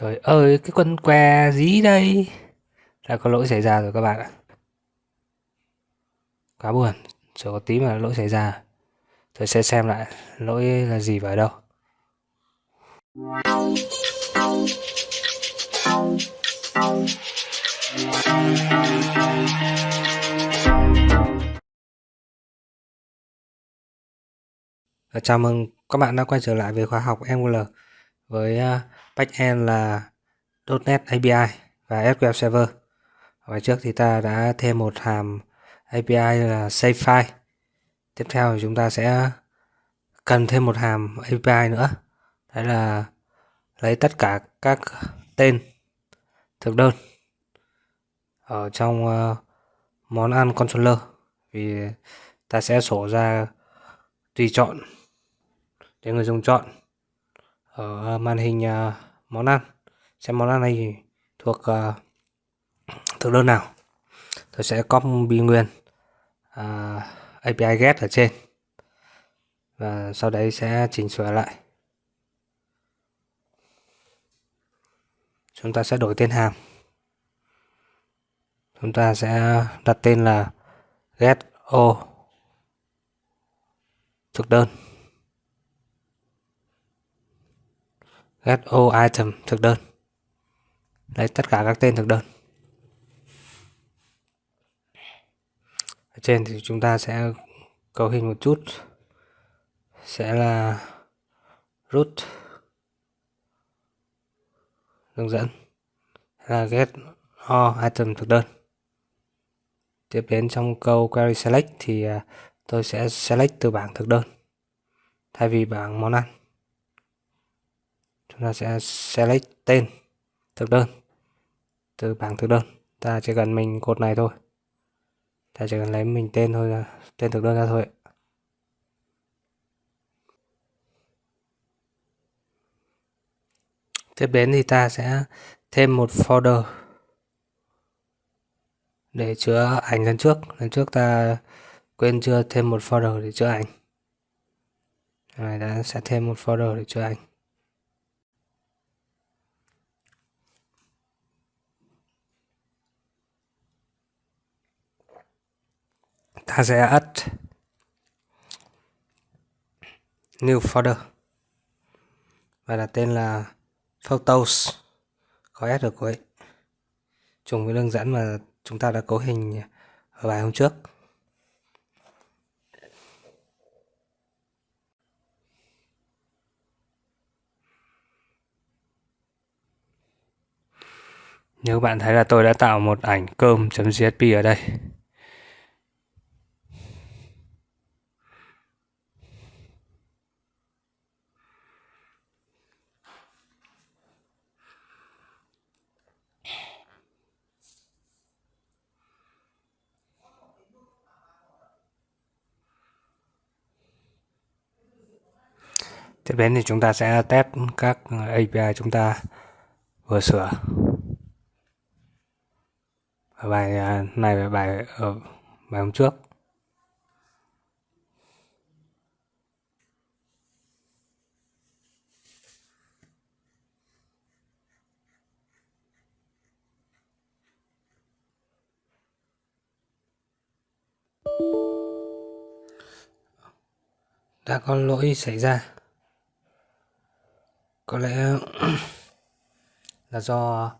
Trời ơi, cái con què dí đây. Đã có lỗi xảy ra rồi các bạn ạ. Quá buồn, chỉ có tí mà lỗi xảy ra. Tôi sẽ xem lại lỗi là gì và ở đâu. Ờ, chào mừng các bạn đã quay trở lại với khóa học Angular với à, backend là .NET API và SQL Server. Ở trước thì ta đã thêm một hàm API là save file. Tiếp theo thì chúng ta sẽ cần thêm một hàm API nữa. Đấy là lấy tất cả các tên thực đơn ở trong à, món ăn controller vì ta sẽ sổ ra tùy chọn để người dùng chọn ở màn hình ờ, món ăn. Xem món ăn này thuộc ờ, thực đơn nào? Tôi sẽ copy nguyên API get ở trên. Và sau đấy sẽ chỉnh sửa lại. Chúng ta sẽ đổi tên hàm. Chúng ta sẽ đặt tên là get o. Thực đơn. Get o item, thực đơn. Lấy tất cả các tên thực đơn. Ở trên thì chúng ta sẽ cấu hình một chút. Sẽ là root, hướng dẫn. Là get all item thực đơn. Tiếp đến trong câu query select thì à, tôi sẽ select từ bảng thực đơn, thay vì bảng món ăn chúng ta sẽ select tên thực đơn từ bảng thực đơn. Ta chỉ cần mình cột này thôi. Ta chỉ cần lấy mình tên thôi, tên thực đơn ra thôi tiếp đến thì ta sẽ thêm một folder để chứa ảnh lần trước. Lần trước ta quên chưa thêm một folder để chứa ảnh. Này đã sẽ thêm một folder để chứa ảnh. Ta sẽ add new folder và đặt tên là photos. Có s ở cuối. Trùng với đường dẫn mà chúng ta đã cấu hình ở bài hôm trước. Nếu bạn thấy là tôi đã tạo một ảnh cơm.jsp ở đây tiếp đến thì chúng ta sẽ test các API chúng ta vừa sửa. Ở bài à, này và bài ở bài hôm trước. Đã có lỗi xảy ra có lẽ là do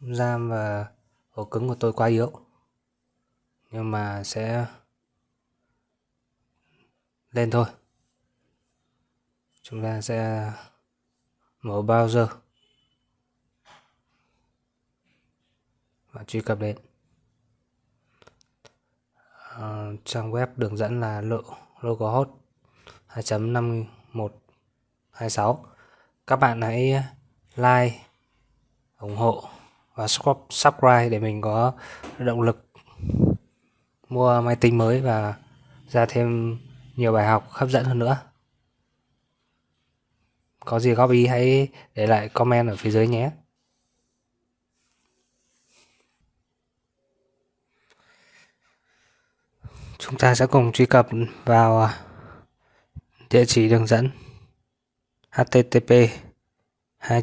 RAM và ổ cứng của tôi quá yếu. Nhưng mà sẽ lên thôi. Chúng ta sẽ mở browser và truy cập đến. À, trang web đường dẫn là lộ localhost 2.5126 các bạn hãy ờ, like, ủng hộ và subscribe để mình có động lực mua máy tính mới và ra thêm nhiều bài học hấp dẫn hơn nữa. Có gì góp ý hãy để lại comment ở phía dưới nhé. Chúng ta sẽ cùng truy cập vào ờ, địa chỉ đường dẫn http 2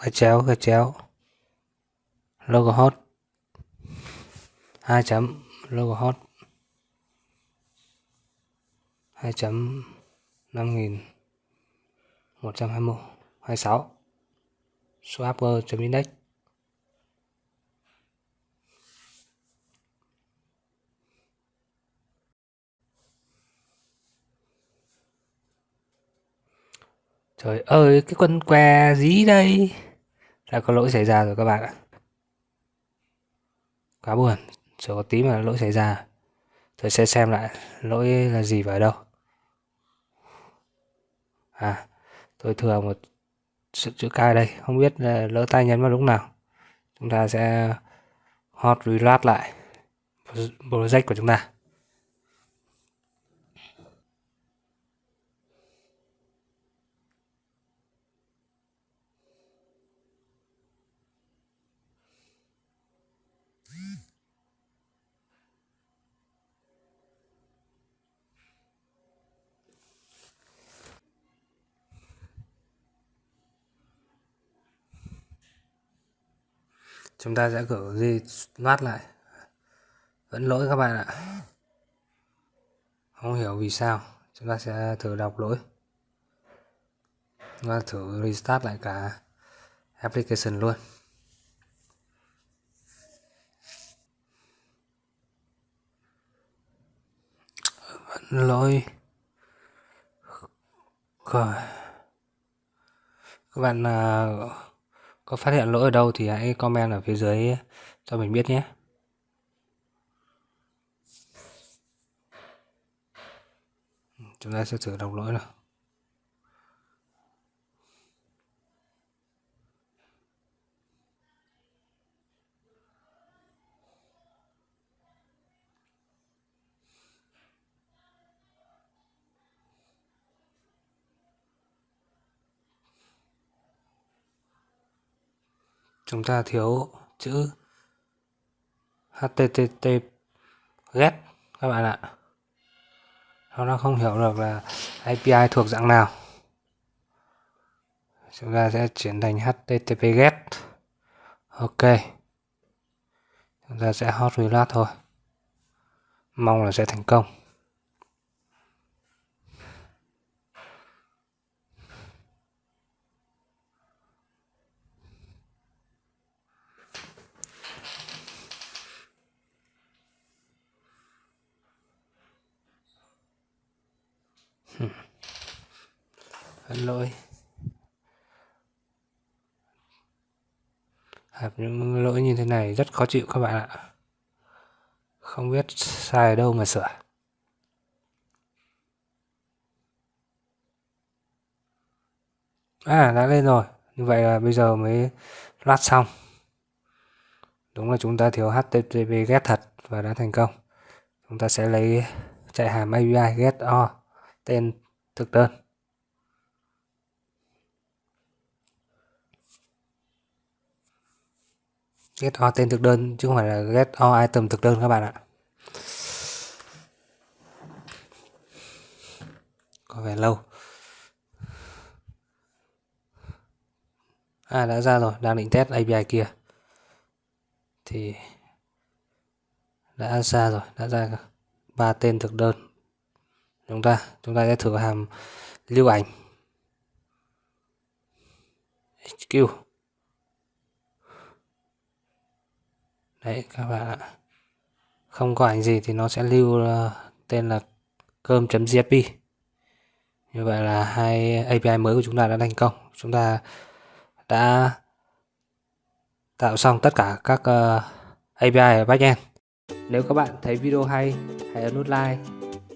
gạch chéo gạch chéo logo hot hai chấm logo hot hai chấm năm nghìn một Trời ơi, cái con què dí đây. Đã có lỗi xảy ra rồi các bạn ạ. Quá buồn, chỉ có tí mà lỗi xảy ra. Tôi sẽ xem lại lỗi là gì vào đâu. À, tôi thừa một sự chữ cai đây, không biết là lỡ tay nhấn vào lúc nào. Chúng ta sẽ hot reload lại project của chúng ta. Chúng ta sẽ gửi gì loát lại. Vẫn lỗi các bạn ạ. Không hiểu vì sao. Chúng ta sẽ thử đọc lỗi. Và thử restart lại cả application luôn. Vẫn lỗi. Rồi các bạn uh, có phát hiện lỗi ở đâu thì hãy comment ở phía dưới cho mình biết nhé. Chúng ta sẽ thử đọc lỗi nào. Chúng ta thiếu chữ http get các bạn ạ. Nó nó không hiểu được là API thuộc dạng nào. Chúng ta sẽ chuyển thành http get ok. Chúng ta sẽ hot reload thôi. Mong là sẽ thành công. Xin lỗi gặp à, những lỗi như thế này rất khó chịu các bạn ạ. Không biết sai ở đâu mà sửa. À đã lên rồi. Như vậy là bây giờ mới loát xong. Đúng là chúng ta thiếu http get thật và đã thành công. Chúng ta sẽ lấy chạy hàm API get o, tên thực đơn. Get all tên thực đơn, chứ không phải là get all item thực đơn các bạn ạ. Có vẻ lâu. À đã ra rồi, đang định test API kia. Thì đã ra rồi, đã ra ba tên thực đơn. Chúng ta chúng ta sẽ thử hàm lưu ảnh. HQ đấy các bạn ạ. Không có ảnh gì thì nó sẽ lưu ờ, tên là cơm .jpg như vậy là hai API mới của chúng ta đã thành công. Chúng ta đã tạo xong tất cả các ờ, uh, API ở backend. Nếu các bạn thấy video hay hãy ấn nút like.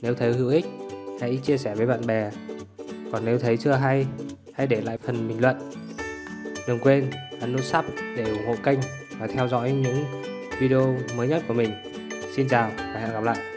Nếu thấy hữu ích hãy chia sẻ với bạn bè. Còn nếu thấy chưa hay hãy để lại phần bình luận. Đừng quên ấn nút sub để ủng hộ kênh và theo dõi những video mới nhất của mình. Xin chào và hẹn gặp lại.